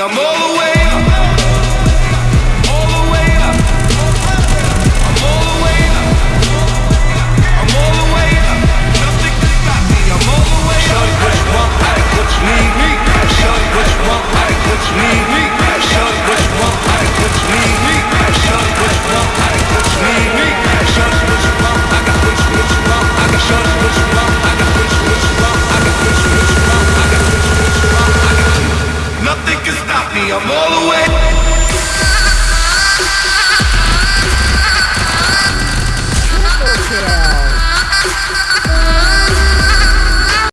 I'm all the way me, I'm all the way.